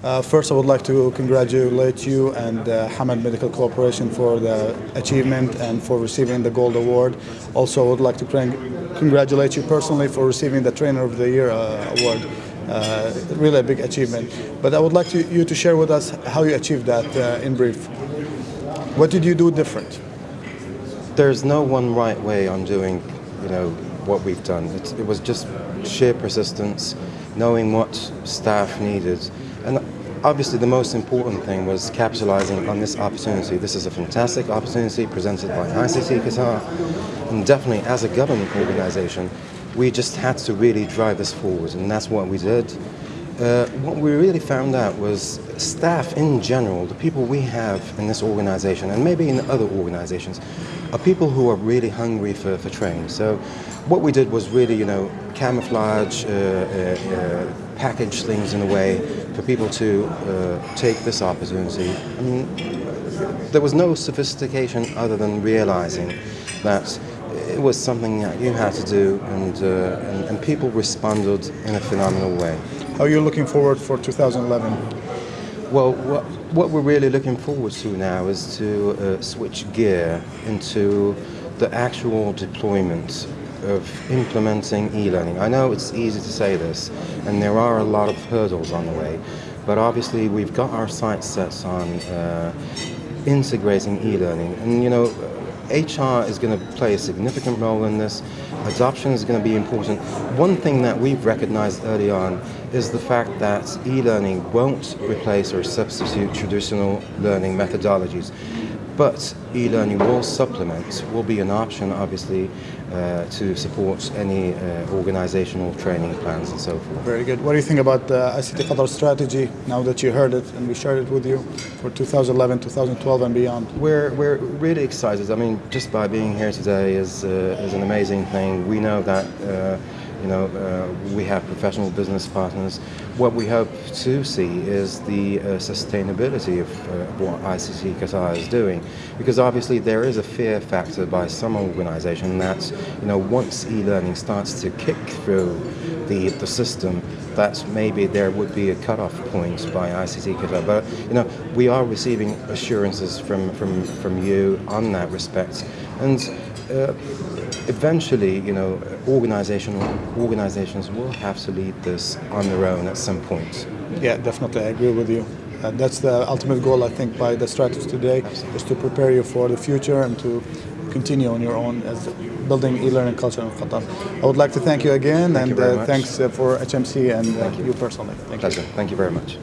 Uh, first, I would like to congratulate you and uh, Hamad Medical Corporation for the achievement and for receiving the Gold Award. Also, I would like to congratulate you personally for receiving the Trainer of the Year uh, award. Uh, really a big achievement. But I would like to, you to share with us how you achieved that uh, in brief. What did you do different? There's no one right way on doing, you know, what we've done. It, it was just sheer persistence, knowing what staff needed, obviously the most important thing was capitalizing on this opportunity. This is a fantastic opportunity presented by ICT Qatar, and definitely as a government organization, we just had to really drive this forward, and that's what we did. Uh, what we really found out was staff in general, the people we have in this organization and maybe in other organizations, are people who are really hungry for, for training. So what we did was really, you know, camouflage, uh, uh, uh package things in a way for people to uh, take this opportunity. I mean, there was no sophistication other than realizing that it was something that you had to do and, uh, and, and, people responded in a phenomenal way. How are you looking forward for 2011? Well, what, what we're really looking forward to now is to uh, switch gear into the actual deployment of implementing e-learning. I know it's easy to say this, and there are a lot of hurdles on the way, but obviously we've got our sights set on uh, integrating e-learning. And you know, HR is going to play a significant role in this. Adoption is going to be important. One thing that we've recognized early on is the fact that e-learning won't replace or substitute traditional learning methodologies. But e-learning will supplement, will be an option obviously uh, to support any uh, organizational training plans and so forth. Very good. What do you think about the ICT Qatar strategy now that you heard it and we shared it with you for 2011, 2012 and beyond? We're, we're really excited. I mean, just by being here today is, uh, is an amazing thing. We know that uh, you know, uh, we have professional business partners. What we hope to see is the uh, sustainability of uh, what ICT Qatar is doing, because obviously there is a fear factor by some organisation that, you know, once e-learning starts to kick through the the system, that maybe there would be a cut-off point by ICT Qatar. But you know, we are receiving assurances from from from you on that respect, and. Uh, eventually, you know, organizational organizations will have to lead this on their own at some point. Yeah, definitely, I agree with you. Uh, that's the ultimate goal, I think, by the strategy today, Absolutely. is to prepare you for the future and to continue on your own as building e-learning culture in Qatar. I would like to thank you again, thank and you uh, thanks uh, for HMC and uh, you. you. personally. Thank Pleasure. You. Thank you very much.